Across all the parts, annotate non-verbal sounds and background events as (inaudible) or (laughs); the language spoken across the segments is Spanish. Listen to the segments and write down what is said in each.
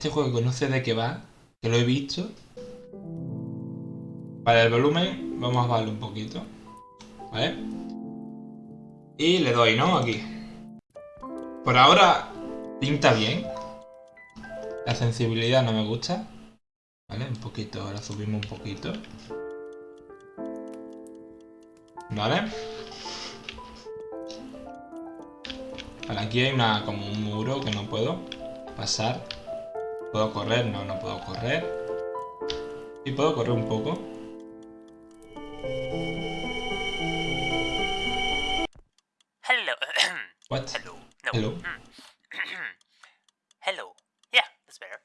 Este juego no sé de qué va, que lo he visto. Vale, el volumen vamos a bajarlo un poquito. ¿Vale? Y le doy, ¿no? Aquí. Por ahora pinta bien. La sensibilidad no me gusta. ¿Vale? Un poquito, ahora subimos un poquito. ¿Vale? Vale, aquí hay una, como un muro que no puedo pasar. ¿Puedo correr? No, no puedo correr. Y puedo correr un poco. Hello. What? (coughs) Hello. No. Hello? Mm. (coughs) hello. Yeah, that's better.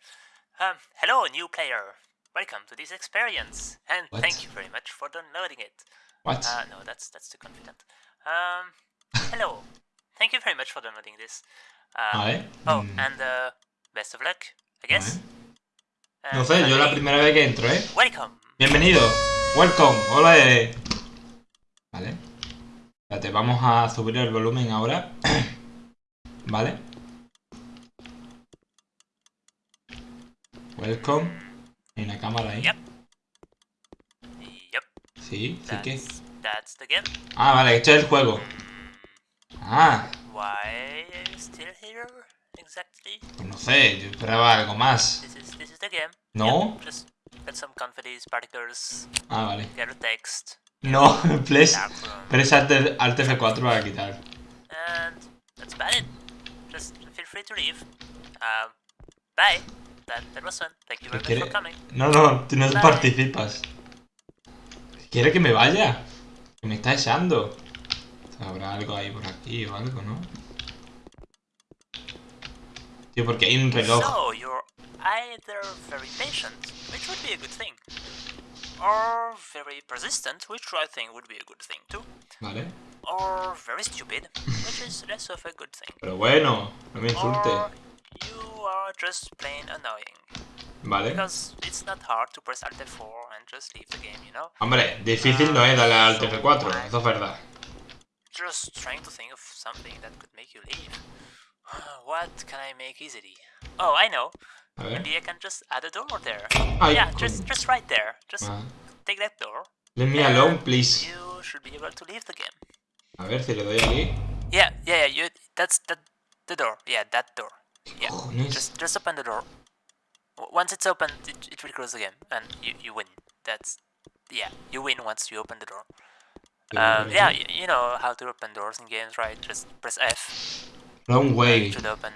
Um, hello, new player. Welcome to this experience, and What? thank you very much for downloading it. What? Uh, no, that's that's too confident. Um, hello. (laughs) Thank you very much for downloading this. Um, Vale. Oh, Mm, and uh, best of luck, I guess. No sé, yo la finally, primera vez que entro, ¿eh? Welcome. Bienvenido. Welcome. Hola. eh. Vale. Espérate, vamos a subir el volumen ahora. (clears throat) vale. Welcome. Hay una cámara ahí. Yep. Yep. Sí, sí que. That's that's the game. Ah, vale, este es el juego. Ah, Why are you still here exactly? pues no sé, yo esperaba algo más. This is this is the game. No. Yep, just get some confidence particles, Ah, vale. get a text, No, (laughs) please. Press Alt Alt F4 para quitar. and that's about it. Just feel free to leave. Um, bye. That that was fun. Thank you very much quiere? for coming. No, no, tú no participas. ¿Quiere que me vaya? Que me está echando. Habrá algo ahí por aquí o algo, ¿no? Tío, porque hay un reloj. So you're either very patient, which would be a good thing, or very persistent, which I think would be a good thing too, Vale. or very stupid, which is less of a good thing. Pero bueno, no me insulte. Or you are just plain annoying. Vale. Because it's not hard to press Alt F4 and just leave the game, you know? Hombre, difícil no es darle Alt F4, eso es verdad. Just trying to think of something that could make you leave. (sighs) What can I make easily? Oh, I know. Ver. Maybe I can just add a door there. Ay, yeah, coño. just just right there. Just Ah. take that door. Let me alone, please. You should be able to leave the game. A ver si le doy aquí. Yeah, yeah, yeah. You. That's the the door. Yeah, that door. Yeah. Cojones. Just just open the door. Once it's open, it, it will close the game, and you you win. That's yeah, you win once you open the door. Um, yeah, you, you know how to open doors in games, right? Just press F Wrong way. it should open,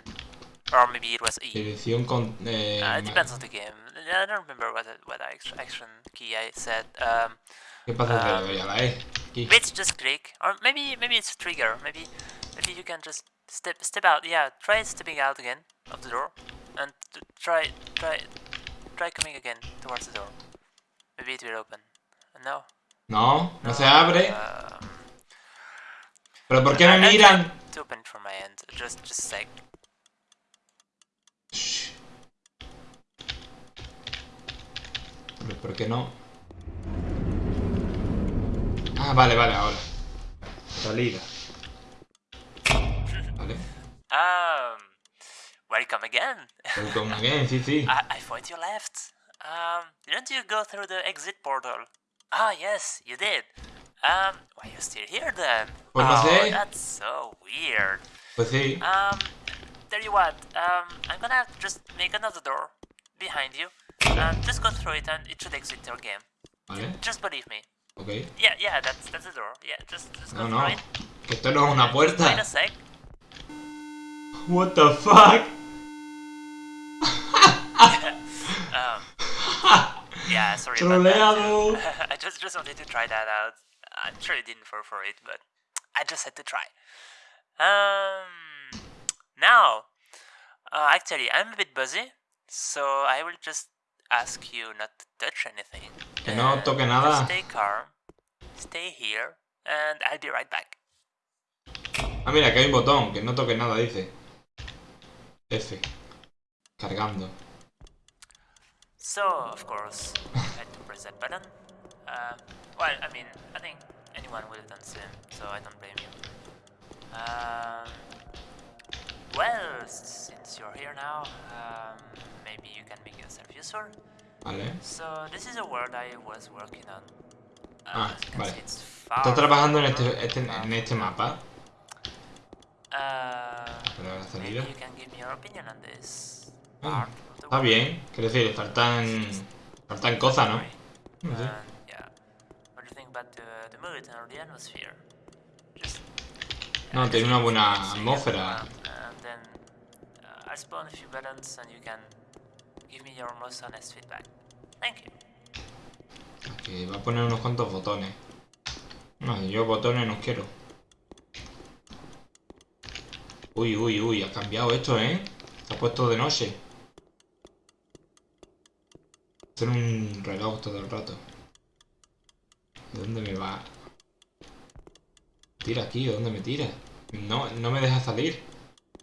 or maybe it was E. Dirección con... Eh, Uh, it depends on the game. I don't remember what what action key I said. Um, ¿Qué pasa um, la E? Aquí. maybe it's just click, or maybe maybe it's a trigger. Maybe maybe you can just step step out. Yeah, try stepping out again of the door, and try try try coming again towards the door. Maybe it will open. No. No, no se abre. Um, ¿Pero por qué me miran? open it my end. Just just a sec. Shh. Pero ¿por qué no? Ah, vale, vale, ahora. Salida. Vale. Um, welcome again. Welcome (laughs) again, sí, sí. I, I thought you left. Um, didn't you go through the exit portal? Ah, yes, you did. Um, why are you still here then? Pues no oh, sé. that's so weird. Pues sí. Um, tell you what, um, I'm gonna just make another door behind you. Um, just go through it and it should exit your game. Vale, Just believe me. ok. Yeah, yeah, that's that's the door. Yeah, just just go No, through no. it. Que esto no es una Just wait a sec. What the fuck? Um, (laughs) yeah, sorry about that. (laughs) I just just wanted to try that out. I'm sure you didn't fall for it, but I just had to try. Um, now, uh, actually, I'm a bit busy, so I will just ask you not to touch anything. Que no toque nada. Stay calm, stay here, and I'll be right back. Ah, mira, que hay un botón, que no toque nada, dice. F. Cargando. So, of course, I had to press that button. Uh, well, I mean, I think anyone would have done the same, so I don't blame you. Um, well, since you're here now, um, maybe you can make yourself useful. Vale. So this is a world I was working on. Uh, Ah, vale. Estás trabajando en este, este- en este mapa. Uh, maybe you can give me your opinion on this Ah, Está bien. Quiero decir, faltan. Faltan cosas, ¿no? No sé. The atmosphere? Just No, tiene una buena atmósfera. And then uh, I'll spawn a few buttons and you can give me your most honest feedback. Thank you. Va a poner unos cuantos botones. No, yo botones no quiero. Uy, uy, uy, ha cambiado esto, ¿eh? Se ha puesto de noche. Hacer un reloj todo el rato. ¿De dónde me va? Tira aquí, ¿de dónde me tira? No, no me deja salir.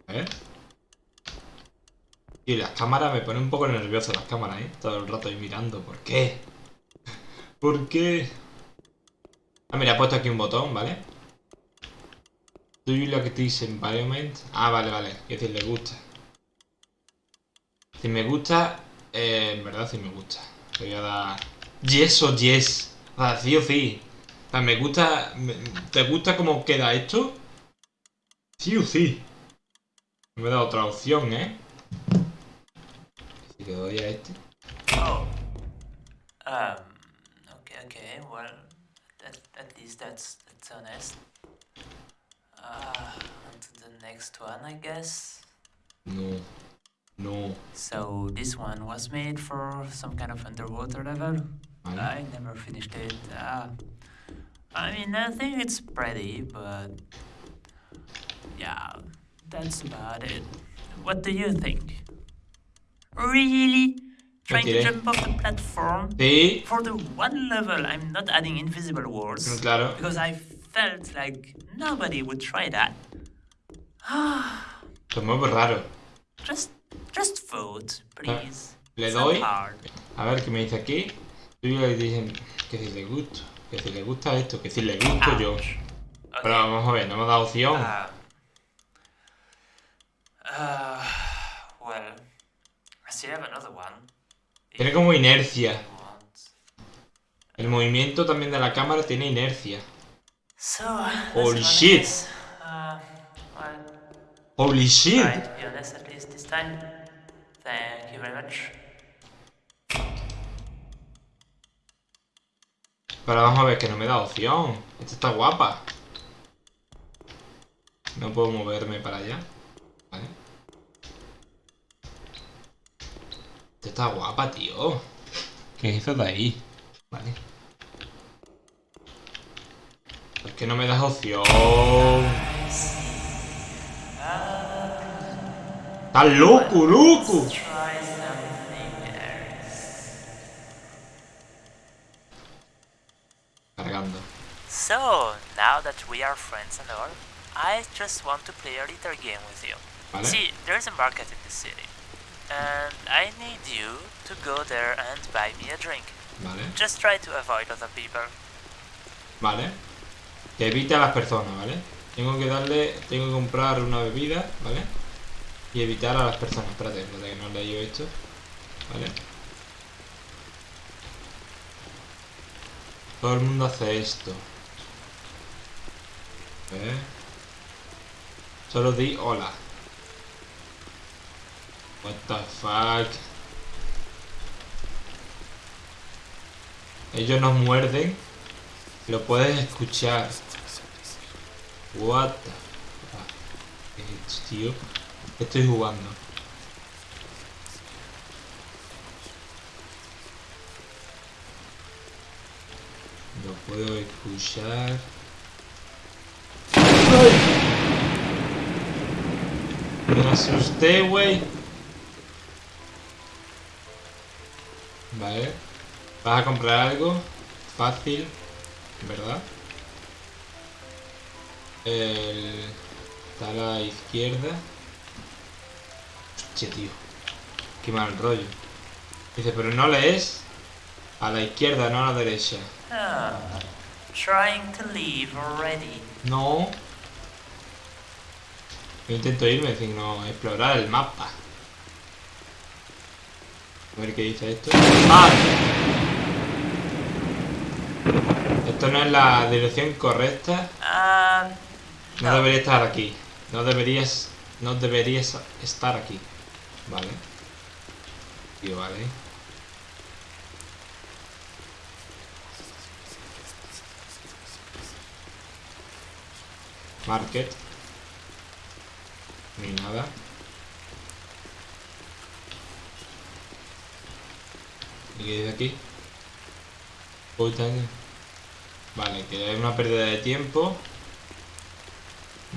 A ver. Y las cámaras me ponen un poco nervioso las cámaras, ¿eh? Todo el rato ahí mirando. ¿Por qué? (laughs) ¿Por qué? Ah, mira, he puesto aquí un botón, ¿vale? Do you like this environment? Ah, vale, vale. Es decir, le gusta. Si me gusta, eh, en verdad sí me gusta. Le voy a dar yes o yes. O sea, sí o sí. O sea, me gusta... me- ¿Te gusta cómo queda esto? Sí o sí. No me da otra opción, ¿eh? Si le doy a este. Oh. Um. Okay. Okay. Well, at, at least that's that's honest. Uh, on to the next one, I guess. No. No. So this one was made for some kind of underwater level. Vale. I never finished it. Uh, I mean, I think it's pretty, but yeah, that's about it. What do you think? Really? Trying to jump off the platform? Sí, For the one level, I'm not adding invisible mm, walls claro. because I felt like nobody would try that. Esto es muy raro. just, just vote, please. Le doy. A ver qué me dice aquí. Tú le dicen que si le gusta. Que si le gusta esto. Que si le gusto yo. Ouch. Pero vamos a ver, no me ha dado opción. Uh, uh, well, I still have another one. Tiene como inercia. El movimiento también de la cámara tiene inercia. So, that's Holy shit. Uh, well, Holy shit. honest at least this time. Thank you very much. Pero vamos a ver que no me da opción. Esta está guapa. No puedo moverme para allá. Vale. Esta está guapa, tío. ¿Qué es eso de ahí? Vale. ¿Por qué no me das opción? ¡Estás loco, loco! So, now that we are friends and all, I just want to play a little game with you. Vale. See, there's a market in the city. And I need you to go there and buy me a drink. Vale. Just try to avoid other people. Vale. Que evite a las personas, ¿vale? Tengo que darle, tengo que comprar una bebida, ¿vale? Y evitar a las personas. Espérate, espérate que no he leído esto. ¿Vale? Todo el mundo hace esto. ¿Eh? Solo di hola. What the fuck. Ellos nos muerden. Lo puedes escuchar. What the fuck. ¿Qué es esto, tío? ¿Qué estoy jugando? Lo puedo escuchar. ¡Ay! Me asusté, güey. Vale. ¿Vas a comprar algo? Fácil. ¿Verdad? El... Está a la izquierda. Hostia, tío. Qué mal rollo. Dice, pero no lees a la izquierda, no a la derecha. Ah, trying to leave already. No. Yo intento irme, sino explorar el mapa. A ver qué dice esto. ¡Ah! Esto no es la dirección correcta. Um, No no. debería estar aquí. No deberías. No deberías estar aquí. Vale. Y vale. Market. Ni nada. ¿Y qué dice aquí? Vale, que es una pérdida de tiempo.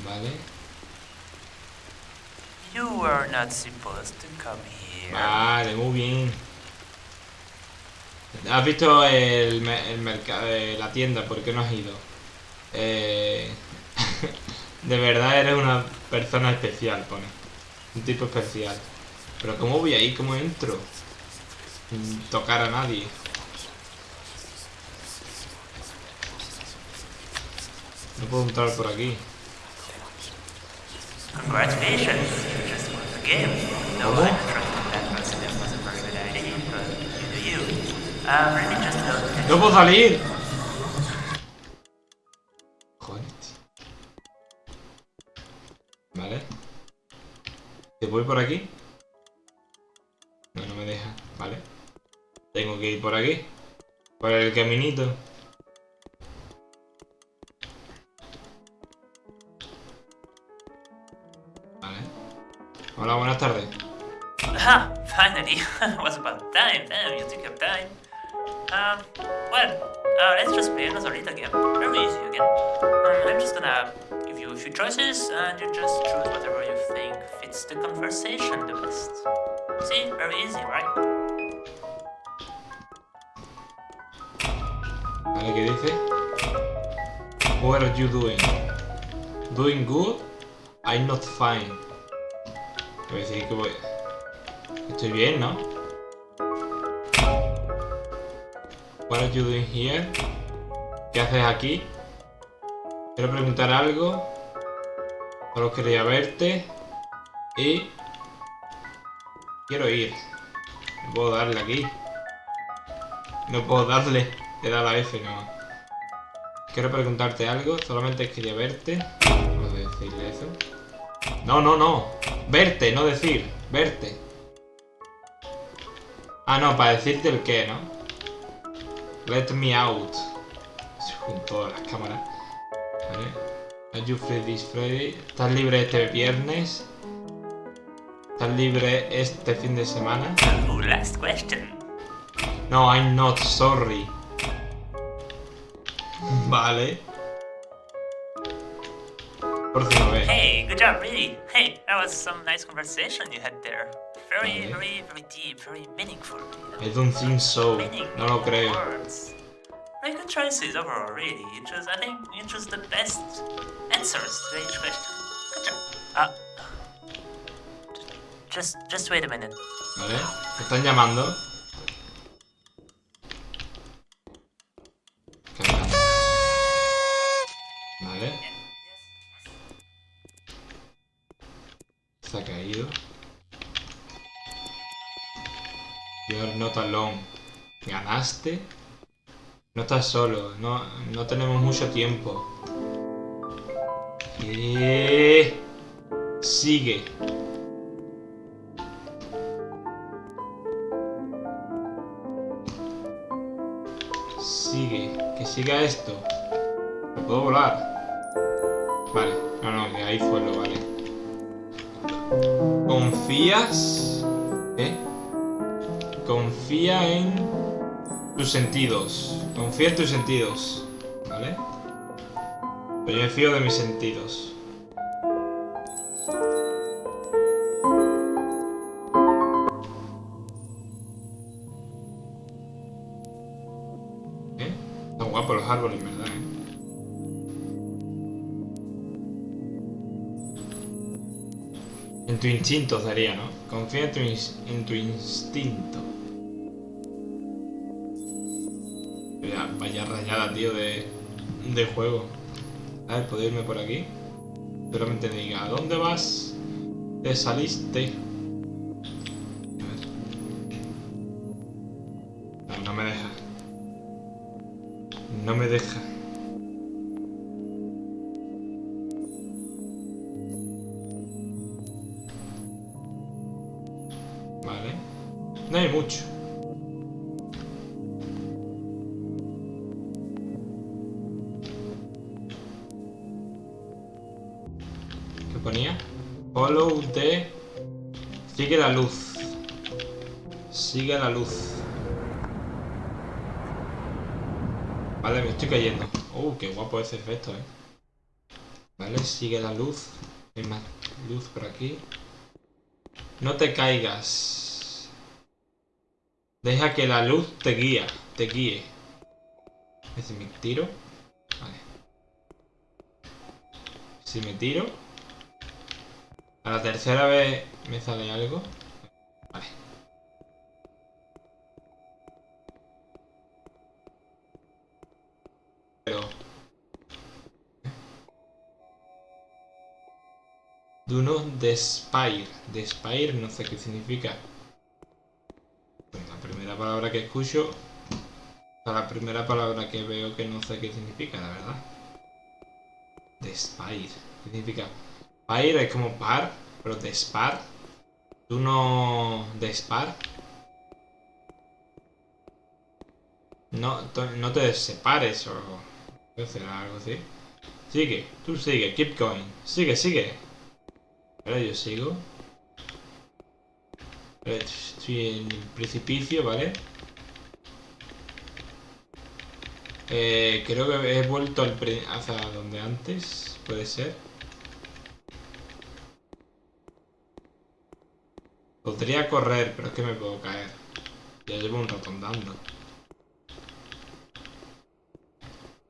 Vale. You were not supposed to come here. Vale, muy bien. ¿Has visto el, el mercado, la tienda? ¿Por qué no has ido? Eh, de verdad eres una persona especial, pone. Un tipo especial. Pero ¿cómo voy ahí? ¿Cómo entro? Sin tocar a nadie. No puedo entrar por aquí. Congratulations, ¡No puedo salir! Voy por aquí? No, no me deja. Vale. Tengo que ir por aquí. Por el caminito. Vale. Hola, buenas tardes. Ah, finally. was about time. Damn, you took your time. Um, well, uh, let's just play another little game. Very easy again. Um, I'm just gonna few choices, and you just choose whatever you think fits the conversation the best. See, very easy, right? Vale, ¿qué dice? What are you doing? Doing good? I'm not fine. Voy a decir que voy... Estoy bien, ¿no? What are you doing here? ¿Qué haces aquí? Quiero preguntar algo. Solo quería verte. Y... Quiero ir. No puedo darle aquí. No puedo darle. Le da la F, no. Quiero preguntarte algo. Solamente quería verte. ¿Puedo decirle eso? No, no, no. Verte, no decir. Verte. Ah, no, para decirte el qué, ¿no? Let me out. Junto a las cámaras. Vale. Are you free this Friday? ¿Estás libre este viernes? ¿Estás libre este fin de semana? Last question. No, I'm not sorry. Vale. Próxima vez. Hey, good job, really. Hey, that was some nice conversation you had there. Very, Vale. very, very deep, very meaningful. I don't think so. No lo creo. words. Very good choices overall, really. It was, I think, it was the best answers to each question. Good job. Uh, just, just wait a minute. Vale. ¿Me están llamando? Vale. Se ha caído. You're not alone. ¿Ganaste? No estás solo. No, no tenemos mucho tiempo. Sigue. Sigue, que siga esto. ¿Me puedo volar? Vale, no, no, que ahí fue lo vale. ¿Confías? ¿Eh? Confía en tus sentidos. Confía en tus sentidos. ¿Vale? Pero yo me fío de mis sentidos. ¿Eh? Están guapos los árboles, ¿verdad? eh? En tu instinto sería, ¿no? Confía en tu, ins- en tu instinto. De juego. A ver, ¿puedo irme por aquí? Solamente me diga, ¿a dónde vas? Te saliste. Ese efecto, eh. Vale, sigue la luz. Hay más luz por aquí. No te caigas. Deja que la luz te guía, te guíe. Si me tiro. Vale. Si me tiro. A la tercera vez me sale algo. Despair. Despair no sé qué significa. Pues la primera palabra que escucho... La primera palabra que veo que no sé qué significa, la verdad. Despair. ¿Qué significa? Pair es como par, pero despar. Tú no despar. No, no te separes o será algo así. Sigue, tú sigue, keep going. Sigue, sigue. Yo sigo. Estoy en precipicio, ¿vale? Eh, creo que he vuelto al hacia donde antes, puede ser. Podría correr, pero es que me puedo caer. Ya llevo un rato andando.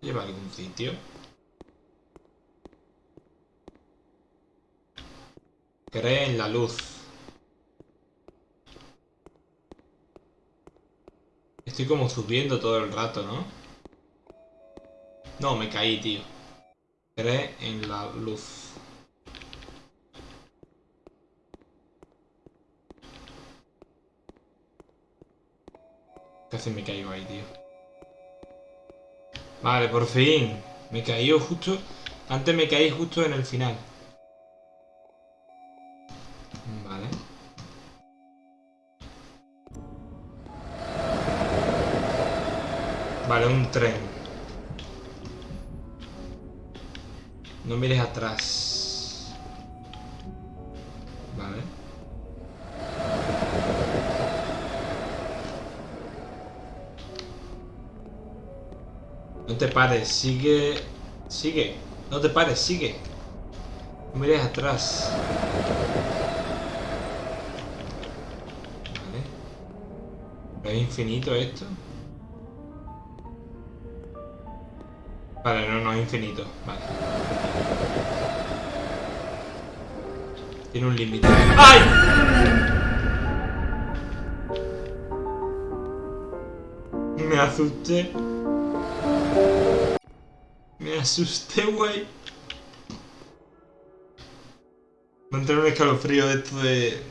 ¿Lleva algún sitio? Cree en la luz. Estoy como subiendo todo el rato, ¿no? No, me caí, tío. Cree en la luz. Casi me caigo ahí, tío. Vale, por fin. Me caí justo... Antes me caí justo en el final. Un tren. No mires atrás. Vale. No te pares, sigue... Sigue. No te pares, sigue. No mires atrás. Vale. ¿Es infinito esto? Infinito. Vale. Tiene un límite. ¡Ay! Me asusté. Me asusté, güey. Me entró un escalofrío de esto de...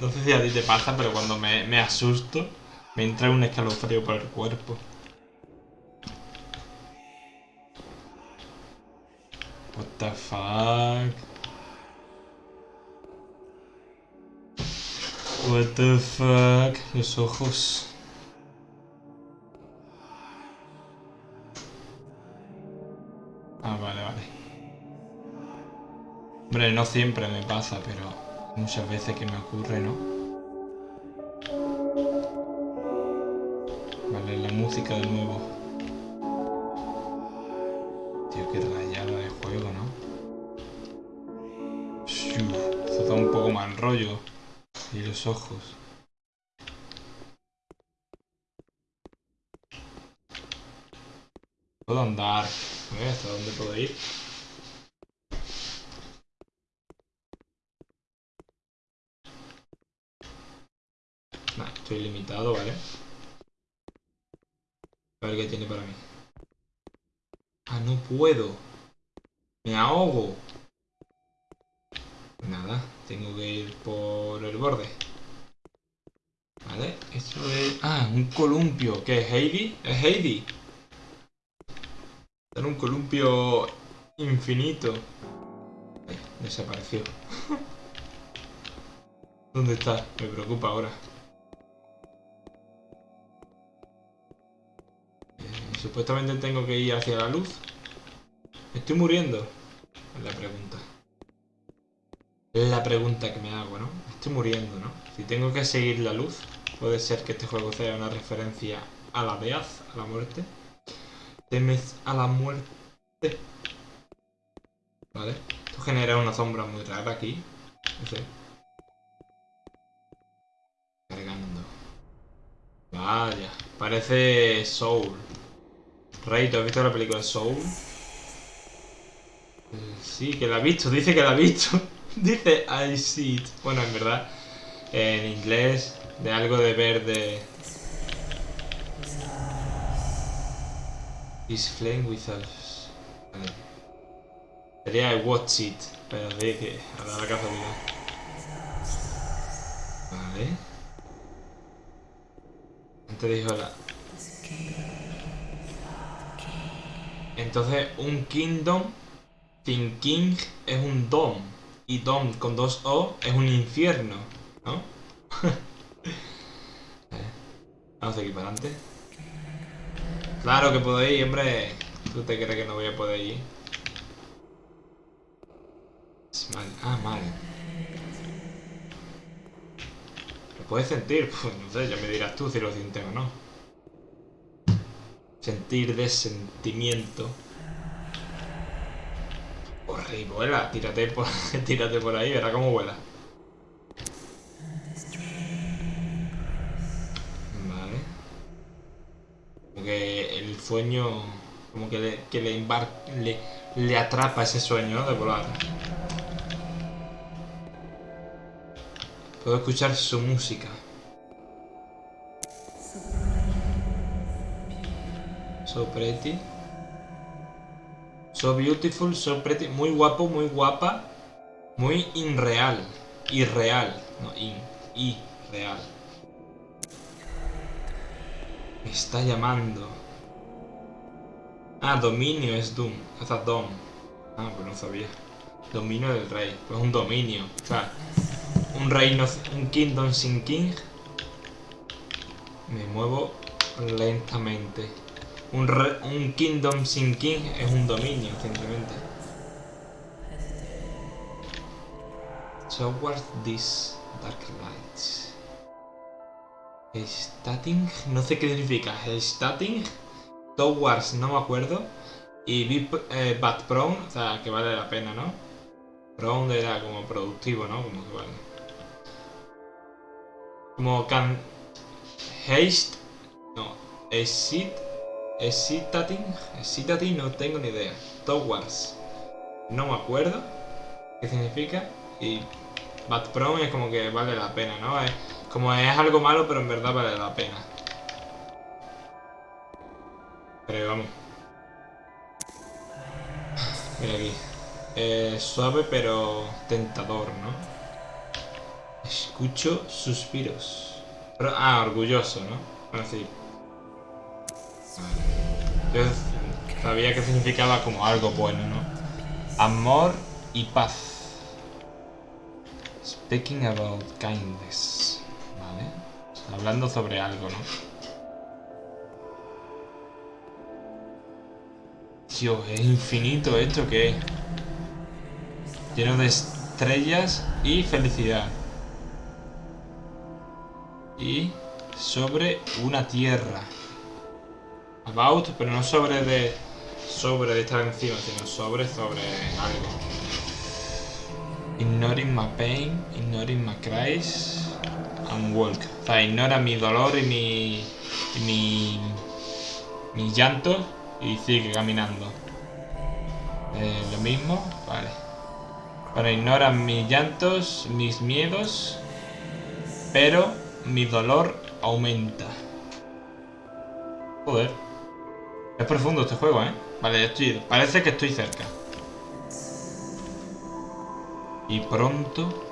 No sé si a ti te pasa, pero cuando me, me asusto, me entra un escalofrío por el cuerpo. The fuck? What the fuck? Los ojos. Ah, vale, vale. Hombre, no siempre me pasa, pero muchas veces que me ocurre, ¿no? Vale, la música de nuevo. Un poco mal rollo. Y los ojos. Puedo andar. Ver hasta dónde puedo ir. Estoy limitado, ¿vale? A ver qué tiene para mí. Ah, no puedo. Me ahogo. Nada, tengo que ir por el borde. Vale, eso es... Ah, un columpio. ¿Qué es Heidi? ¿Es Heidi? Era un columpio infinito. Desapareció. (laughs) ¿Dónde está? Me preocupa ahora. Eh, supuestamente tengo que ir hacia la luz. ¿Estoy muriendo? Es la pregunta. La pregunta que me hago, ¿no? Estoy muriendo, ¿no? Si tengo que seguir la luz, puede ser que este juego sea una referencia a la death, a la muerte. Temes a la muerte. Vale. Esto genera una sombra muy rara aquí. No sé. Cargando. Vaya. Parece Soul. Rey, ¿tú has visto la película Soul? Eh, Sí, que la ha visto. Dice que la ha visto. Dice I see it. Bueno, en verdad, en inglés, de algo de verde. Is flame with us. Vale. Sería I watch it, pero sí que ahora la casualidad. Vale. Antes dijo la. Entonces, un kingdom sin king es un dom. Y dom con dos O es un infierno, ¿no? (laughs) Vamos aquí para adelante. Claro que puedo ir, hombre. ¿Tú te crees que no voy a poder ir? Ah, mal. ¿Lo puedes sentir? (laughs) Pues no sé, ya me dirás tú si lo sientes o no. Sentir de sentimiento. Y vuela, tírate por, (laughs) tírate por ahí, verá cómo vuela. Vale. Como que el sueño, como que le, que le, embar- le, le atrapa ese sueño ¿no? de volar. Puedo escuchar su música. So pretty. So beautiful, so pretty. Muy guapo, muy guapa. Muy irreal. Irreal. No, in. Irreal. Me está llamando. Ah, dominio es Doom. O sea, Dom. Ah, pues no sabía. Dominio del rey. Pues un dominio. O sea, un reino, un kingdom sin king. Me muevo lentamente. Un, re- un kingdom sin king es un dominio, simplemente. Towards this dark lights. Starting, no sé qué significa. Starting, towards, no me acuerdo. Y eh, but prone, o sea, que vale la pena, ¿no? Prone era como productivo, ¿no? Como que vale. Como can. Haste. No. Exit. Excitating. Excitating no tengo ni idea. Towards. No me acuerdo. ¿Qué significa? Y. Bad Prone es como que vale la pena, ¿no? Como es algo malo, pero en verdad vale la pena. Pero vamos. Mira aquí. Eh, suave pero tentador, ¿no? Escucho suspiros. Pero- ah, orgulloso, ¿no? Bueno, sí. Yo sabía que significaba como algo bueno, ¿no? Amor y paz. Speaking about kindness. Vale. Hablando sobre algo, ¿no? Dios, es infinito esto que es. Lleno de estrellas y felicidad. Y sobre una tierra. About, pero no sobre de. Sobre de estar encima, sino sobre sobre algo. Ignoring my pain, ignoring my cries, and walk. O sea, ignora mi dolor y mi. y mi. mi llanto y sigue caminando. Eh, lo mismo, vale. Bueno, ignora mis llantos, mis miedos, pero mi dolor aumenta. Joder. Es profundo este juego, ¿eh? Vale, estoy, parece que estoy cerca. Y pronto...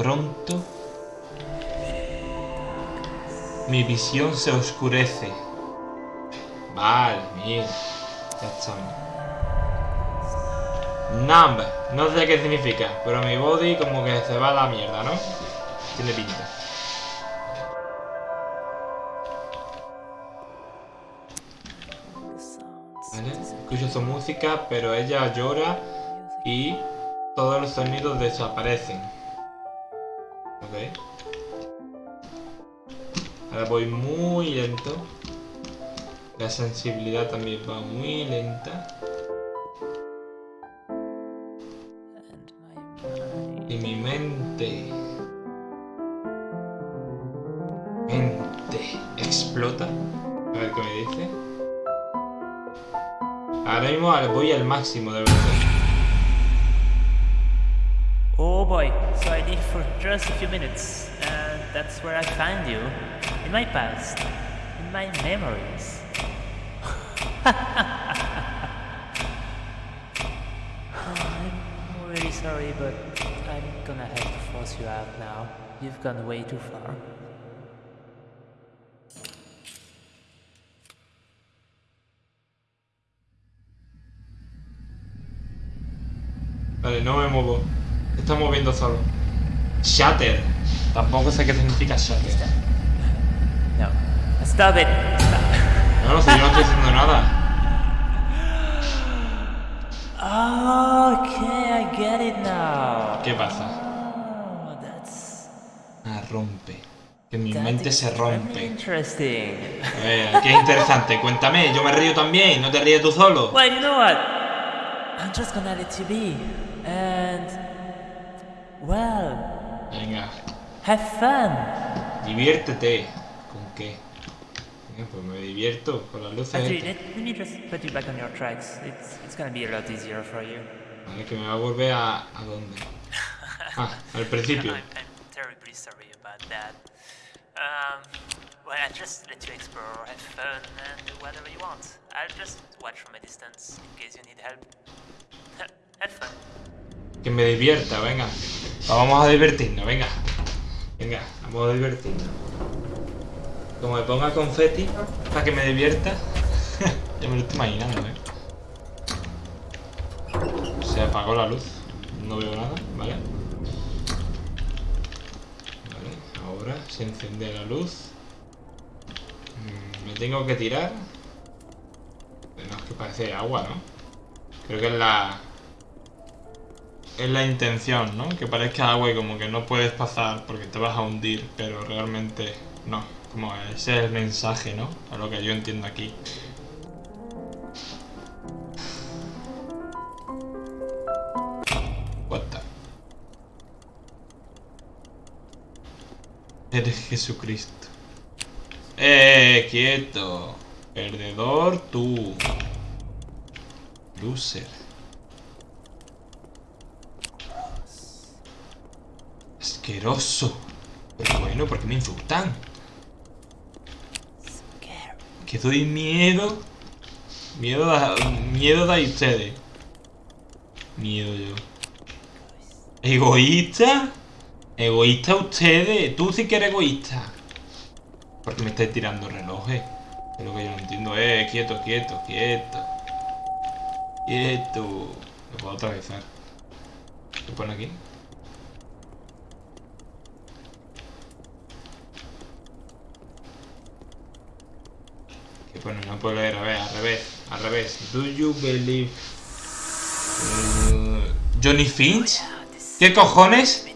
pronto mi visión se oscurece. Vale, mira. Ya estamos. Numb. No sé qué significa, pero mi body como que se va a la mierda, ¿no? Tiene pinta. Escucho su música, pero ella llora y todos los sonidos desaparecen. Ok. Ahora voy muy lento. La sensibilidad también va muy lenta. Y mi mente... Mente explota. A ver qué me dice. Ahora mismo voy al máximo. Oh boy, so I need for just a few minutes, and that's where I find you. In my past, in my memories. (laughs) I'm really sorry, but I'm gonna have to force you out now. You've gone way too far. Vale, no me muevo. Se está moviendo solo. Shatter. Tampoco sé qué significa shatter. No. Stop it! Stop. No, no sé, yo no estoy haciendo nada. Okay, I get it now. ¿Qué pasa? Oh, that's Ah, rompe. Que mi that mente se rompe. interesting. A ver, qué interesante. Cuéntame, yo me río también. ¿No te ríes tú solo? Well, you know what? I'm just gonna let you be. And. Well, Venga, have fun. diviértete. ¿Con qué? Venga, pues me divierto con las luces. Actually, let, let me just put you back on your tracks. It's, it's gonna be a lot easier for you. Vale, que me va a volver a... ¿A dónde? Ah, al principio. (laughs) I'm, I'm terribly sorry about that. Um, well, I just let you explore, have fun, and do whatever you want. I'll just watch from a distance in case you need help. Que me divierta, venga. Vamos a divertirnos, venga. Venga, vamos a divertirnos. Como me ponga confeti para que me divierta. (laughs) ya me lo estoy imaginando, eh. Se apagó la luz. No veo nada, ¿vale? Vale, ahora se enciende la luz. Mm, Me tengo que tirar. No, es que parece agua, ¿no? Creo que es la... Es la intención, ¿no? Que parezca agua y como que no puedes pasar porque te vas a hundir, pero realmente no. Como ese es el mensaje, ¿no? A lo que yo entiendo aquí. What the... Eres Jesucristo. ¡Eh! ¡Quieto! Perdedor tú. Loser. Asqueroso. Pero bueno, ¿por qué me insultan? Que doy miedo. Miedo da, miedo da ustedes. Miedo yo. ¿Egoísta? ¿Egoísta ustedes? Tú sí que eres egoísta. Porque me estáis tirando relojes. Es lo que yo no entiendo. Eh, quieto, quieto, quieto. Quieto. Me puedo atravesar. ¿Qué pone aquí? ¿Qué pone? No puedo leer. A ver, al revés. Al revés. Do you believe... Uh, Johnny Finch? ¿Qué cojones?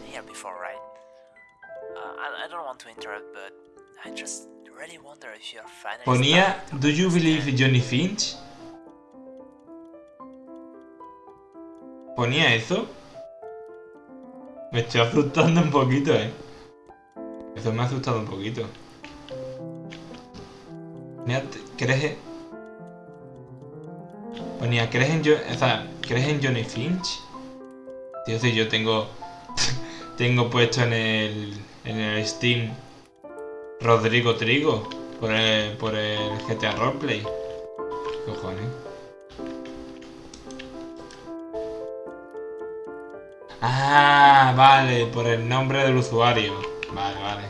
Ponía, do you believe. Johnny Finch? ¿Ponía eso? Me estoy asustando un poquito, eh. Eso me ha asustado un poquito. Ponía, ¿crees. Ponía, ¿crees en, Jo- o sea, ¿crees en Johnny Finch? Tío, si yo tengo... (laughs) tengo puesto en el... en el Steam Rodrigo Trigo por el, por el GTA Roleplay. ¿Qué cojones? Ah, vale, por el nombre del usuario. Vale, vale.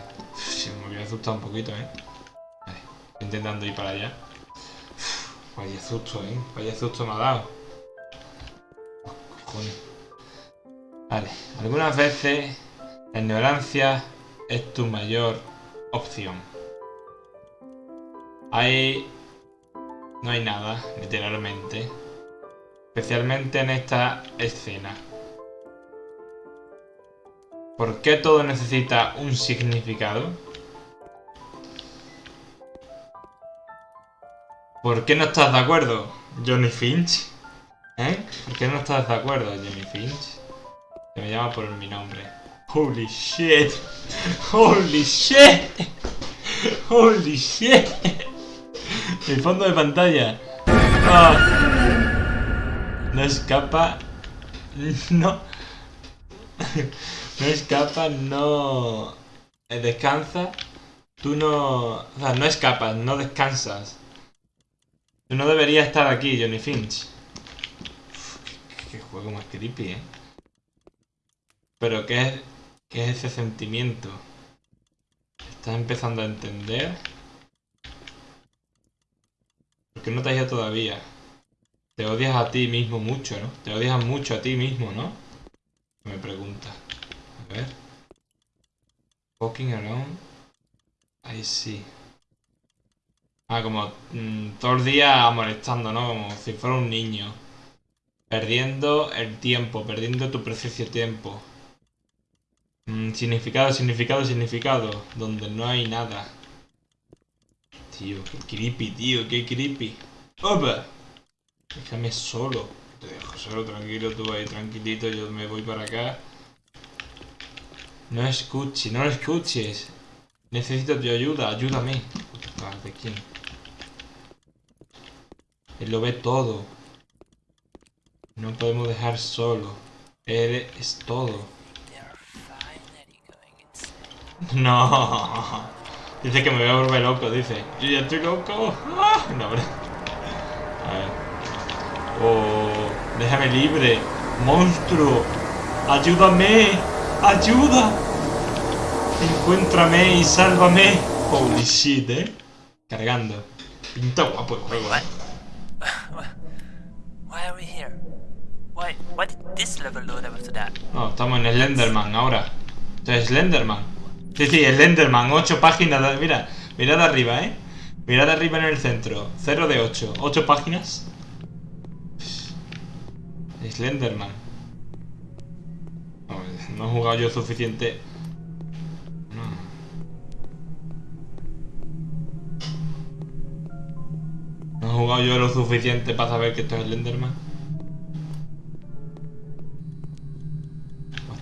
Me había asustado un poquito, ¿eh? Intentando ir para allá. Vaya susto, ¿eh? Vaya susto me ha dado. Cojones. Vale, algunas veces la ignorancia es tu mayor opción. Hay... No hay nada, literalmente. Especialmente en esta escena. ¿Por qué todo necesita un significado? ¿Por qué no estás de acuerdo, Johnny Finch? ¿Eh? ¿Por qué no estás de acuerdo, Johnny Finch? Que me llama por mi nombre. Holy shit. (laughs) Holy shit. Holy shit. El fondo de pantalla. Ah. No escapa. No. No escapa, no. eh, Descansa. Tú no. O sea, no escapas, no descansas. No deberías estar aquí, Johnny Finch. Uf, qué, juego más creepy, eh. Pero ¿qué es, qué es ese sentimiento? ¿Estás empezando a entender? ¿Por qué no te has ido todavía? Te odias a ti mismo mucho, ¿no? Te odias mucho a ti mismo, ¿no? Me pregunta. A ver. Walking around. Ahí sí. Ah, como mm, todo el día molestando, ¿no? Como si fuera un niño. Perdiendo el tiempo, perdiendo tu precioso tiempo. Mm, significado, significado, significado. Donde no hay nada. Tío, qué creepy, tío, qué creepy. ¡Opa! Déjame solo. Te dejo solo, tranquilo, tú ahí tranquilito, yo me voy para acá. No escuches, no lo escuches. Necesito tu ayuda, ayúdame. ¿De quién? Él lo ve todo. No podemos dejar solo. Él es todo. (laughs) No. Dice que me voy a volver loco, dice. Yo ya estoy loco. Ah, No, hombre. A ver. Oh, déjame libre. Monstruo. Ayúdame. Ayuda. Encuéntrame y sálvame. Holy shit, eh. Cargando. Pinta guapo el juego, eh. Why are we here? Why? Why did this level load after that? No, estamos en Slenderman ahora. Es Slenderman. Sí, sí, Slenderman. 8 páginas. de- Mira, mirad arriba, ¿eh? Mirad arriba en el centro. 0 de 8. 8 páginas. Slenderman. No, no he jugado yo suficiente. No. He jugado yo lo suficiente para saber que esto es Slenderman. What?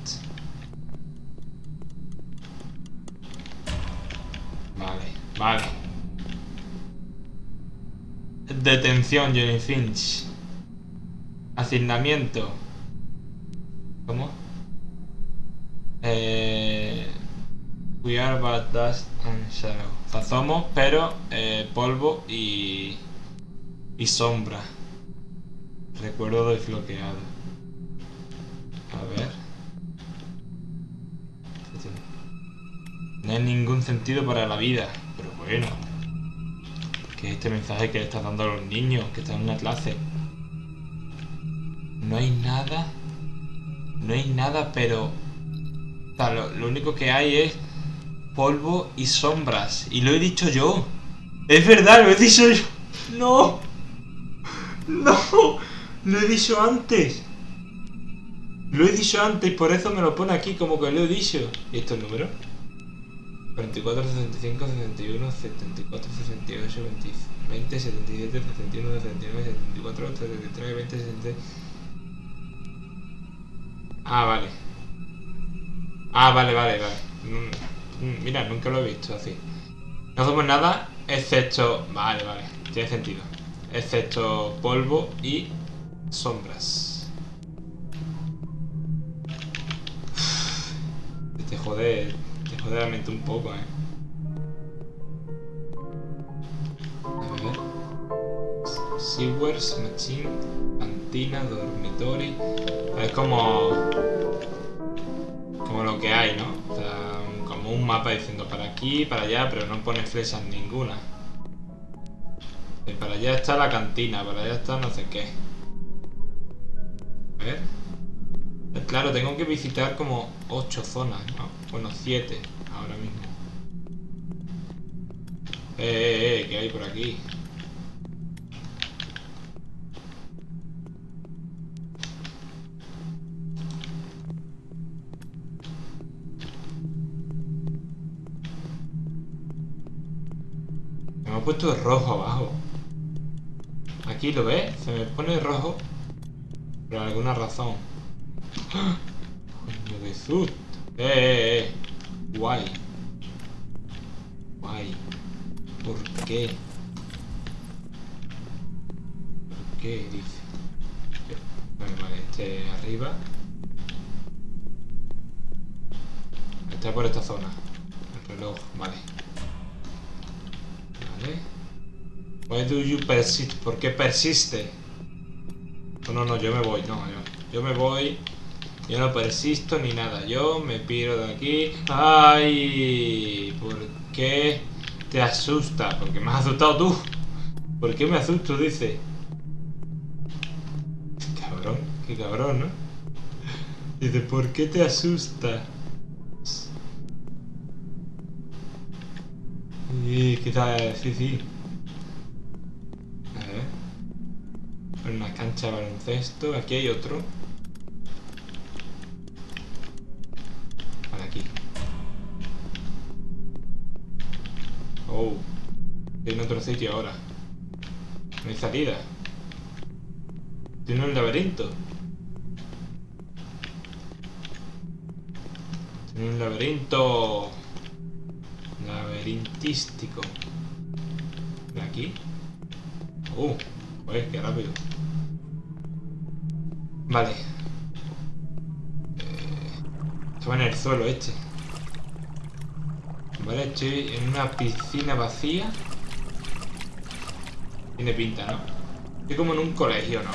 Vale, vale. Detención, Johnny Finch. Asignamiento. ¿Cómo? Eh, we are but dust and shadow. O pero eh, polvo y, y sombra. Recuerdo desbloqueado. A ver. No hay ningún sentido para la vida. Pero bueno. ¿Qué es este mensaje que le estás dando a los niños que están en una clase? No hay nada. No hay nada, pero... Lo, lo único que hay es polvo y sombras. Y lo he dicho yo. Es verdad, lo he dicho yo. No. No. Lo he dicho antes. Lo he dicho antes por eso me lo pone aquí como que lo he dicho. ¿Y esto es el número? 44, 65, 61, 74, 68, 20, 20, 77, 61, 69, 74, 73, 20, 63. Ah, vale. Ah, vale, vale, vale. Mm, mm, Mira, nunca lo he visto así. No somos nada excepto... Vale, vale. Tiene sentido. Excepto polvo y sombras. Te jode, te jode la mente un poco, eh. A ver. Sewers, machine, cantina, dormitory. Es como... como lo que hay, ¿no? O sea, como un mapa diciendo para aquí, para allá, pero no pone flechas ninguna. Y para allá está la cantina, para allá está no sé qué. A ver. Eh, Claro, tengo que visitar como 8 zonas, ¿no? Bueno, 7 ahora mismo. Eh, eh, eh, ¿qué hay por aquí? Me ha puesto rojo abajo. Aquí lo ves, se me pone rojo por alguna razón. ¡Ah! Coño, qué susto. Eh, eh, eh. Guay. Guay. ¿Por qué? ¿Por qué? Dice. Vale, vale, este arriba. Está por esta zona. El reloj, vale. Vale. ¿Por qué persiste? No, no, no, yo me voy, no, yo, yo me voy. Yo no persisto ni nada, yo me piro de aquí. ¡Ay! ¿Por qué te asusta? Porque me has asustado tú. ¿Por qué me asusto? Dice. Cabrón, qué cabrón, ¿no? Dice, ¿por qué te asusta? Sí, quizás, sí, sí. A ver. Una cancha de baloncesto. Aquí hay otro. Vale, aquí. Oh. En otro sitio ahora. No hay salida. Tiene un laberinto. Tiene un laberinto. Laberintístico. ¿De aquí? Uh, joder, qué rápido. Vale. Estaba en el suelo este. Vale, estoy en una piscina vacía. Tiene pinta, ¿no? Estoy como en un colegio, ¿no?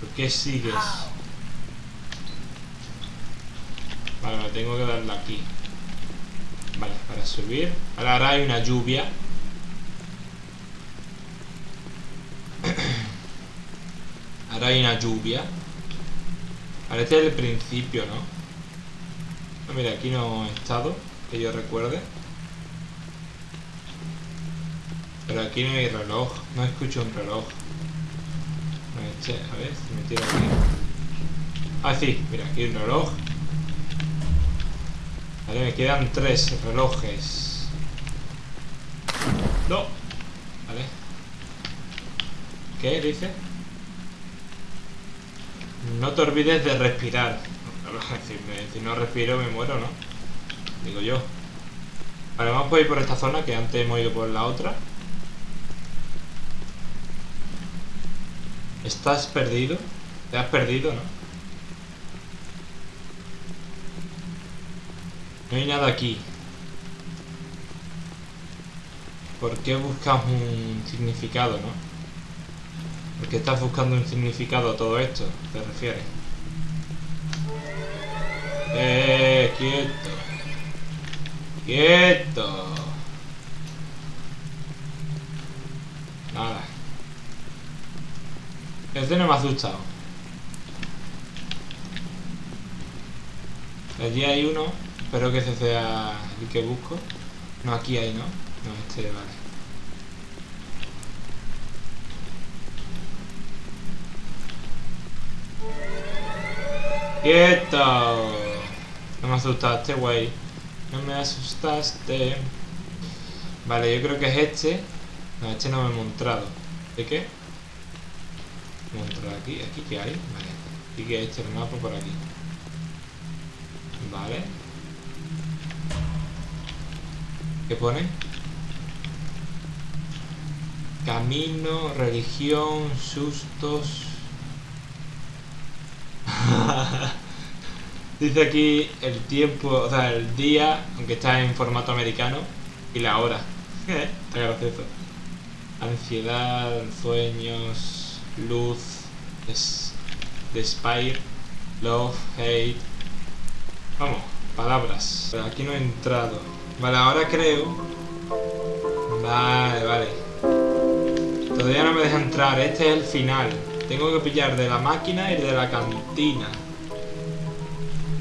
¿Por qué sigues? Vale, tengo que darle aquí. Vale, para subir. Ahora hay una lluvia. Ahora hay una lluvia. Es el principio, ¿no? Ah, mira, aquí no he estado, que yo recuerde. Pero aquí no hay reloj. No escucho un reloj. Este, a ver si me tiro aquí. Ah, sí, mira, aquí hay un reloj. Vale, me quedan tres relojes. No. Vale. ¿Qué dice? No te olvides de respirar. (laughs) Si, no respiro me muero, ¿no? Digo yo. Vale, vamos a ir por esta zona que antes hemos ido por la otra. ¿Estás perdido? ¿Te has perdido, no? No hay nada aquí. ¿Por qué buscas un significado, no? ¿Por qué estás buscando un significado a todo esto? ¿Te refieres? ¡Eh! ¡Quieto! ¡Quieto! Nada. Este no me ha asustado. Allí hay uno. Espero que ese sea el que busco. No, aquí hay, ¿no? No, este, vale. ¡Quieto! No me asustaste, güey. No me asustaste. Vale, yo creo que es este. No, este no me he mostrado. ¿De qué? Mostrado aquí. ¿Aquí qué hay? Vale. Aquí que este el mapa por aquí. Vale. ¿Qué pone? Camino, religión, sustos. (laughs) Dice aquí el tiempo, o sea, el día, aunque está en formato americano, y la hora. está gracioso. Ansiedad, sueños, luz, es Despair, love, hate. Vamos, palabras. Pero aquí no he entrado. Vale, ahora creo. Vale, vale. Todavía no me deja entrar. Este es el final. Tengo que pillar de la máquina y de la cantina.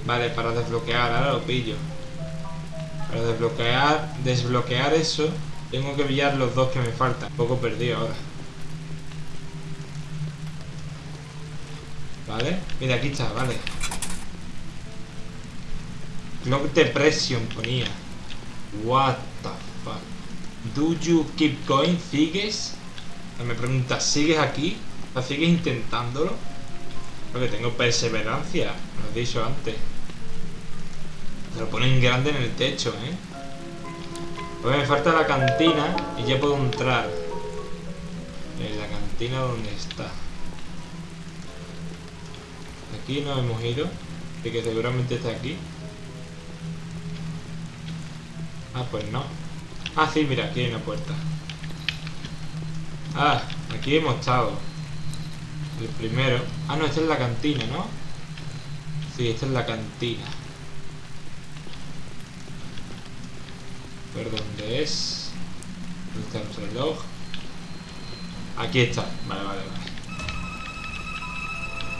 Vale, para desbloquear. Ahora lo pillo. Para desbloquear, desbloquear eso, tengo que pillar los dos que me faltan. Un poco perdido ahora. ¿Vale? Mira, aquí está, vale. Clock Depression ponía. What the fuck. Do you keep going? ¿Sigues? Me pregunta, ¿sigues aquí? ¿O sigues intentándolo? Porque tengo perseverancia, lo he dicho antes. Se lo ponen grande en el techo, ¿eh? Pues me falta la cantina y ya puedo entrar. En la cantina donde está. Aquí no hemos ido. Así que seguramente está aquí. Ah, pues no. Ah, sí, mira, aquí hay una puerta. Ah, aquí hemos estado. El primero. Ah, no, esta es la cantina, ¿no? Sí, esta es la cantina. A ver dónde es. ¿Dónde está el reloj? Aquí está. Vale, vale, vale.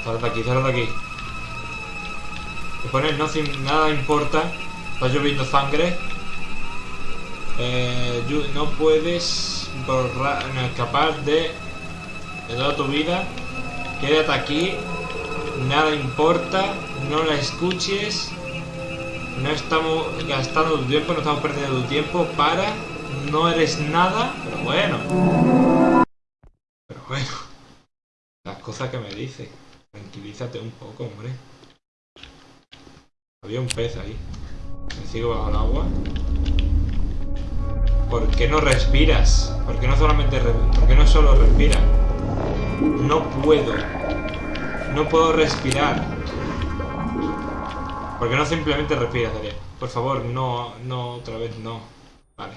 Sal de aquí, sal de aquí. Me pone no sin nada importa. Está lloviendo sangre. Eh, no puedes borrar, escapar de, de toda tu vida. Quédate aquí. Nada importa. No la escuches. No estamos gastando tu tiempo, no estamos perdiendo tu tiempo para... No eres nada, pero bueno. Pero bueno. Las cosas que me dice. Tranquilízate un poco, hombre. Había un pez ahí. Me sigo bajo el agua. ¿Por qué no respiras? ¿Por qué no solamente... ¿Por qué no solo respiras? No puedo. No puedo respirar. ¿Por qué no simplemente respiras, Daria? Por favor, no, no, otra vez no. Vale.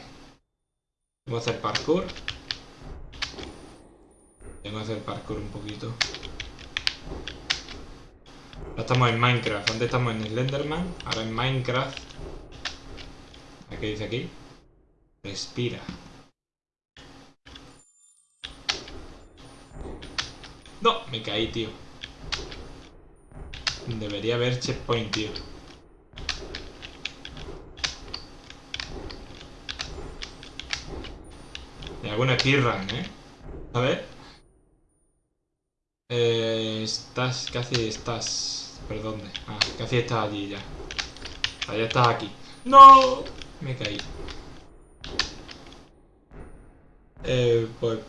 Tengo que hacer parkour. Tengo que hacer parkour un poquito. Ahora estamos en Minecraft. Antes estamos en Slenderman. Ahora en Minecraft. ¿Qué dice aquí? Respira. No, me caí, tío. Debería haber checkpoint, tío. Y alguna speedrun, ¿eh? A ver. Eh, estás, casi estás... ¿Por dónde? Ah, casi estás allí ya. Ya estás aquí. ¡No! Me caí. Eh, pues...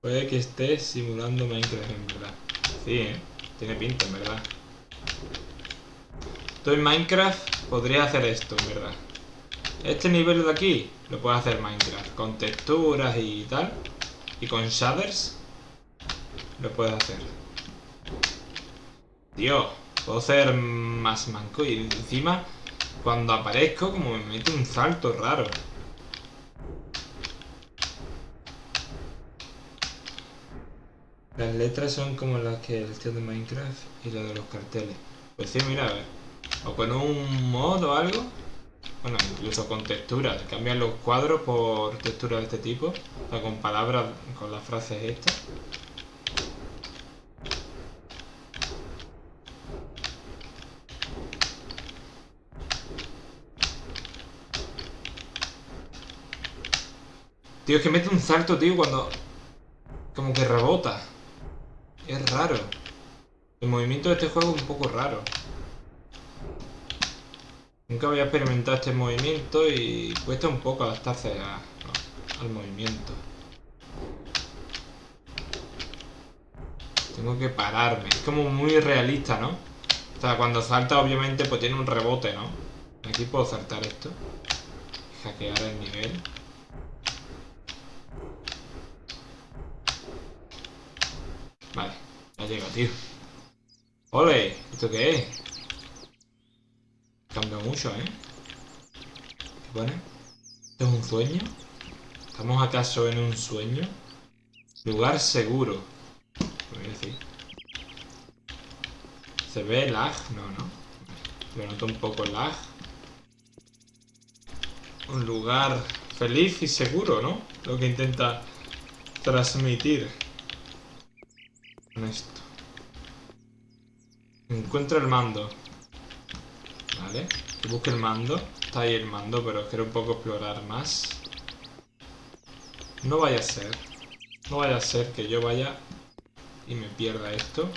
Puede que estés simulando Minecraft en verdad. Sí, ¿eh? Tiene pinta en verdad. Tú en Minecraft podría hacer esto, en verdad. Este nivel de aquí lo puede hacer Minecraft. Con texturas y tal. Y con shaders. Lo puedes hacer. Tío, puedo ser más manco. Y encima, cuando aparezco, como me mete un salto raro. Las letras son como las que el tío de Minecraft y las de los carteles. Pues sí, mira, a ver. O con un mod o algo. Bueno, incluso con texturas. Cambian los cuadros por texturas de este tipo. O sea, con palabras, con las frases estas. Tío, es que mete un salto, tío, cuando... Como que rebota. Es raro. El movimiento de este juego es un poco raro. Nunca había experimentado este movimiento y cuesta un poco adaptarse al movimiento. Tengo que pararme. Es como muy realista, ¿no? O sea, cuando salta obviamente pues tiene un rebote, ¿no? Aquí puedo saltar esto. Hackear el nivel. Vale, ya llega, tío. ¡Ole! ¿Esto qué es? Cambia mucho, ¿eh? ¿Qué pone? ¿Esto es un sueño? ¿Estamos acaso en un sueño? Lugar seguro. Voy a decir. ¿Se ve lag? No, no. Me noto un poco lag. Un lugar feliz y seguro, ¿no? Lo que intenta transmitir con esto. Encuentra el mando. Vale. Que busque el mando. Está ahí el mando, pero quiero un poco explorar más. No vaya a ser. No vaya a ser que yo vaya y me pierda esto.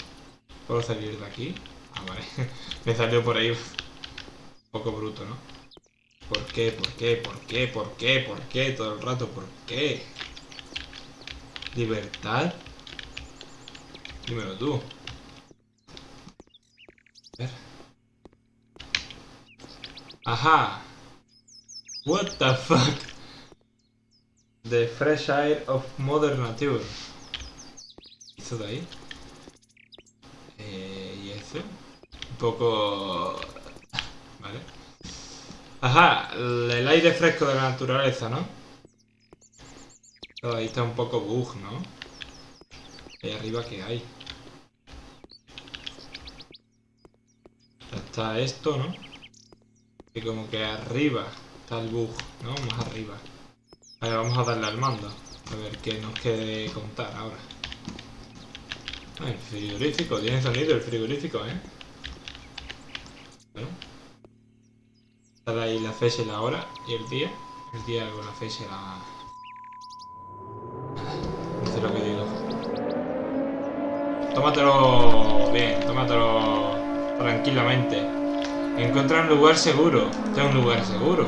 ¿Puedo salir de aquí? Ah, vale. (laughs) me salió por ahí un poco bruto, ¿no? ¿Por qué? ¿Por qué? ¿Por qué? ¿Por qué? ¿Por qué? Todo el rato, ¿por qué? ¿Libertad? Dímelo tú. Ajá. What the fuck? The fresh air of modern nature. ¿Eso de ahí? Eh, ¿Y eso? Un poco... Vale. Ajá, el aire fresco de la naturaleza, ¿no? Todo ahí está un poco bug, ¿no? Ahí arriba, ¿qué hay? Está esto, ¿no? Y como que arriba está el bug, ¿no? Más arriba. Vale, vamos a darle al mando. A ver qué nos quiere contar ahora. Ah, el frigorífico. Tiene sonido el frigorífico, ¿eh? Bueno. Sale ahí la fecha y la hora y el día. El día con la fecha la... No sé lo que digo. Tómatelo bien, tómatelo tranquilamente. Encuentra un lugar seguro. Es un lugar seguro.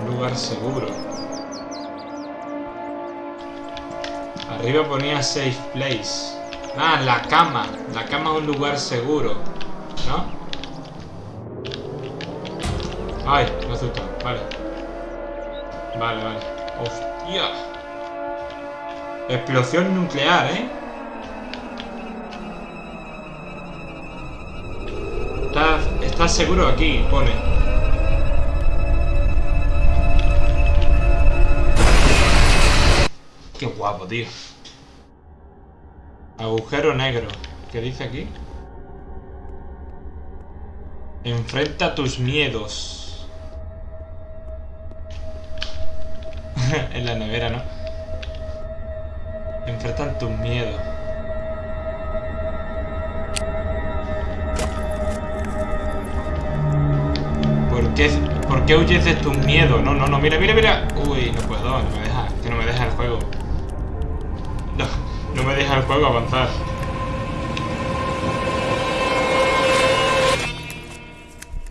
Un lugar seguro. Arriba ponía safe place. Ah, la cama. La cama es un lugar seguro. ¿No? Ay, me asustó. Vale. Vale, vale. ¡Hostia! Explosión nuclear, ¿eh? Estás, seguro aquí, pone. Qué guapo, tío. Agujero negro. ¿Qué dice aquí? Enfrenta tus miedos. (laughs) en la nevera, ¿no? Enfrentan tus miedos. ¿Por qué huyes de tus miedos? No, no, no, mira, mira, mira. Uy, no puedo, no me deja. Que no me deja el juego. No, no me deja el juego avanzar.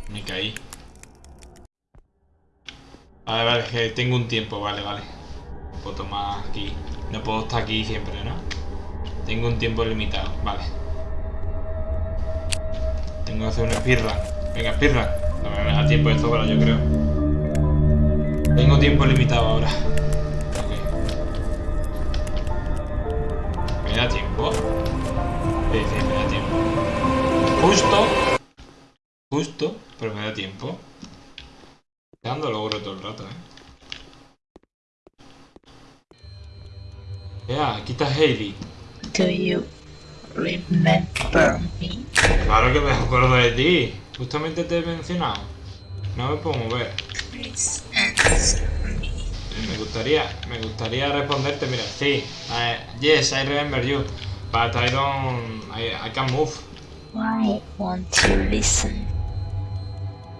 Me caí. Vale, vale, que tengo un tiempo, vale, vale. No puedo tomar aquí. No puedo estar aquí siempre, ¿no? Tengo un tiempo limitado, vale. Tengo que hacer una speedrun. Venga, speedrun. Me da tiempo de sobra, yo creo. Tengo tiempo limitado ahora. Ok. ¿Me da tiempo? Sí, sí, me da tiempo. Justo. Justo, pero me da tiempo. Dando logro todo el rato, eh. Ya, aquí está Hailey. Do you remember me? Claro que me acuerdo de ti. Justamente te he mencionado. No me puedo mover. Me. Gustaría, me gustaría responderte, mira, sí. yes, I remember you. But I don't, I, I can't move. Why won't you listen?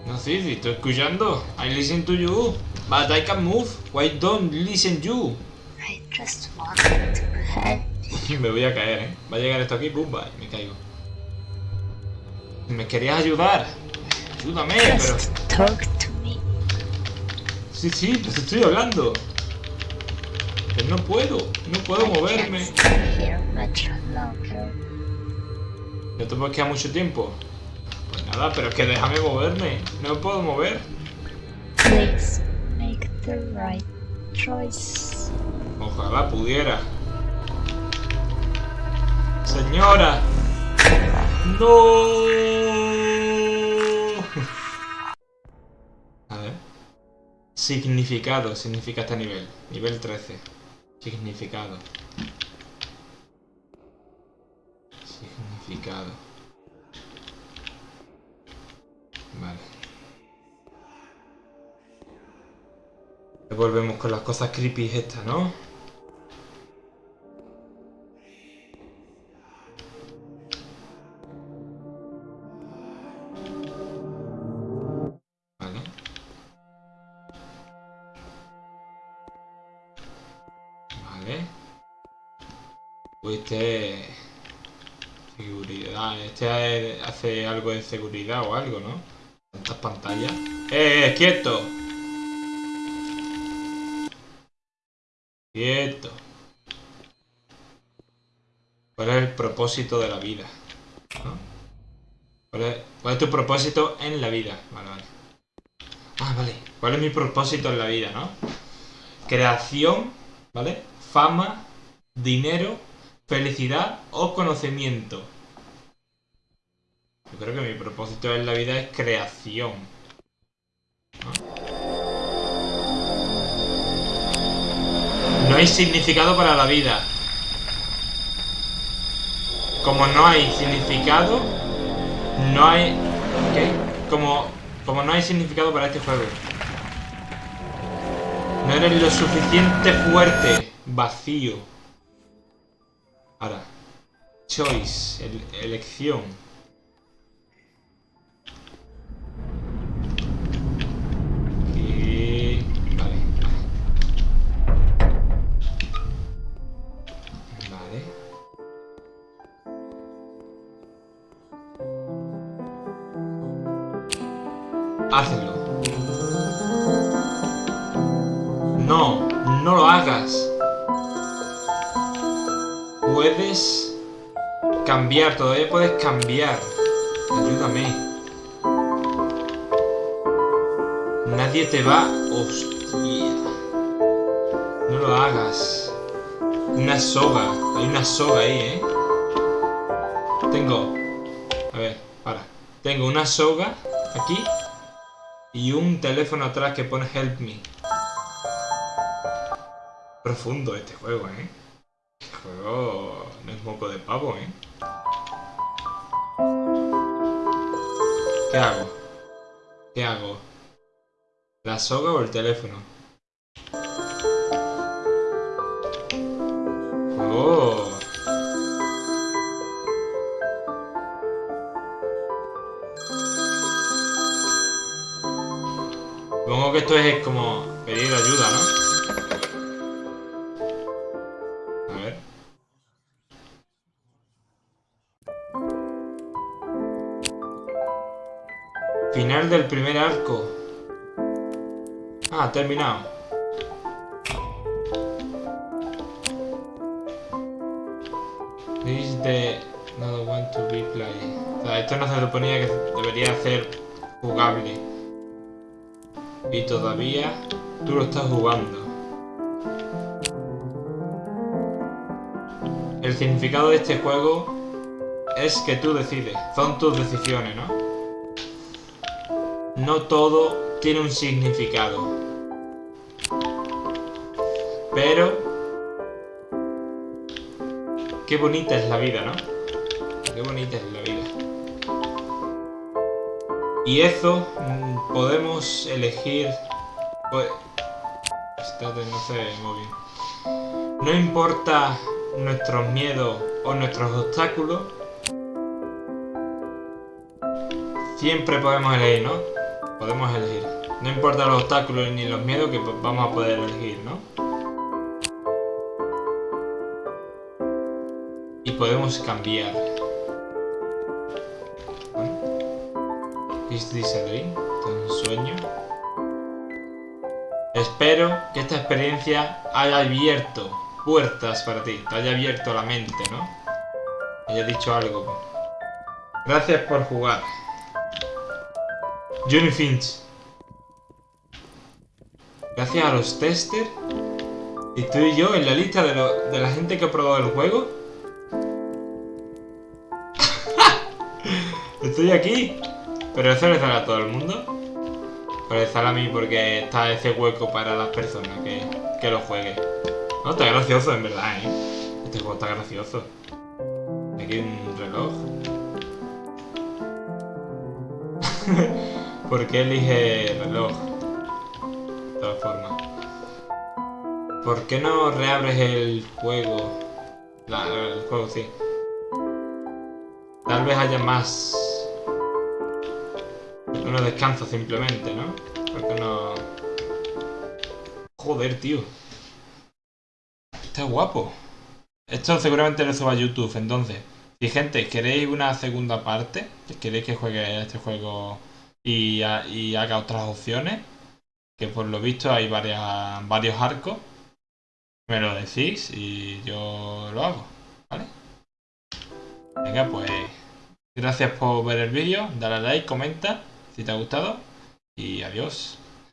No, sí, sí, estoy escuchando. I listen to you. But I can't move. Why don't listen you? I just wanted to help. (laughs) me voy a caer, ¿eh? Va a llegar esto aquí, va, y me caigo. ¿Me querías ayudar? Ayúdame, pero... Talk to me. Sí, sí, pues estoy hablando. Pero no puedo, no puedo I moverme. ¿No te puedes quedar mucho tiempo? Pues nada, pero es que déjame moverme. No me puedo mover. Please make the right choice. Ojalá pudiera. Señora. No. Significado. Significa este nivel. Nivel 13. Significado. significado. Vale. Volvemos con las cosas creepy estas, ¿no? Este... Seguridad. Este hace algo de seguridad o algo, ¿no? Tantas pantallas. ¡Eh, eh, quieto! Quieto. ¿Cuál es el propósito de la vida? ¿Cuál, es, cuál es tu propósito en la vida? Vale, vale. Ah, vale. ¿Cuál es mi propósito en la vida, no? Creación, ¿vale? Fama, dinero, felicidad o conocimiento. Yo creo que mi propósito en la vida es creación. ¿no? Hay significado para la vida. Como no hay significado, no hay... ¿Qué? Como, como no hay significado para este juego. No eres lo suficiente fuerte. Vacío. Choice. el- elección. Hazlo. No, no lo hagas. Puedes cambiar, todavía puedes cambiar. Ayúdame. Nadie te va... Hostia. No lo hagas. Una soga. Hay una soga ahí, ¿eh? Tengo... A ver, para. Tengo una soga aquí y un teléfono atrás que pone Help Me. Profundo este juego, ¿eh? Juego no es moco de pavo, ¿eh? ¿Qué hago? ¿Qué hago? ¿La soga o el teléfono? Oh. Supongo que esto es como pedir ayuda, ¿no? Del primer arco. Ah, terminado. This is the not want to be played. Esto no se suponía que debería ser jugable. Y todavía tú lo estás jugando. El significado de este juego es que tú decides. Son tus decisiones, ¿no? No todo tiene un significado. Pero... Qué bonita es la vida, ¿no? Qué bonita es la vida. Y eso mm, podemos elegir... Pues... No se móvil. No importa nuestros miedos o nuestros obstáculos. Siempre podemos elegir, ¿no? Podemos elegir. No importa los obstáculos ni los miedos que vamos a poder elegir, ¿no? Y podemos cambiar. Bueno. ¿Is this a dream? ¿Esto es un sueño? Espero que esta experiencia haya abierto puertas para ti, te haya abierto la mente, ¿no? Haya dicho algo. Gracias por jugar. Johnny Finch. Gracias a los testers. Y tú yo en la lista de, la gente que ha probado el juego. (laughs) Estoy aquí. Pero eso le sale a todo el mundo. Pero le sale a mí porque está ese hueco para las personas que, lo jueguen. No, está gracioso en verdad, ¿eh? Este juego está gracioso. Aquí hay un reloj. (laughs) ¿Por qué elige reloj? De todas formas. ¿Por qué no reabres el juego? El juego, sí. Tal vez haya más... Uno descanso simplemente, ¿no? ¿Por qué no...? Joder, tío. Está guapo. Esto seguramente lo suba a YouTube, entonces. Si gente, ¿queréis una segunda parte? ¿Queréis que juegue este juego y, ha- y haga otras opciones? Que por lo visto hay varias, varios arcos. Me lo decís y yo lo hago, ¿vale? Venga, pues gracias por ver el vídeo, dale a like, comenta si te ha gustado y adiós.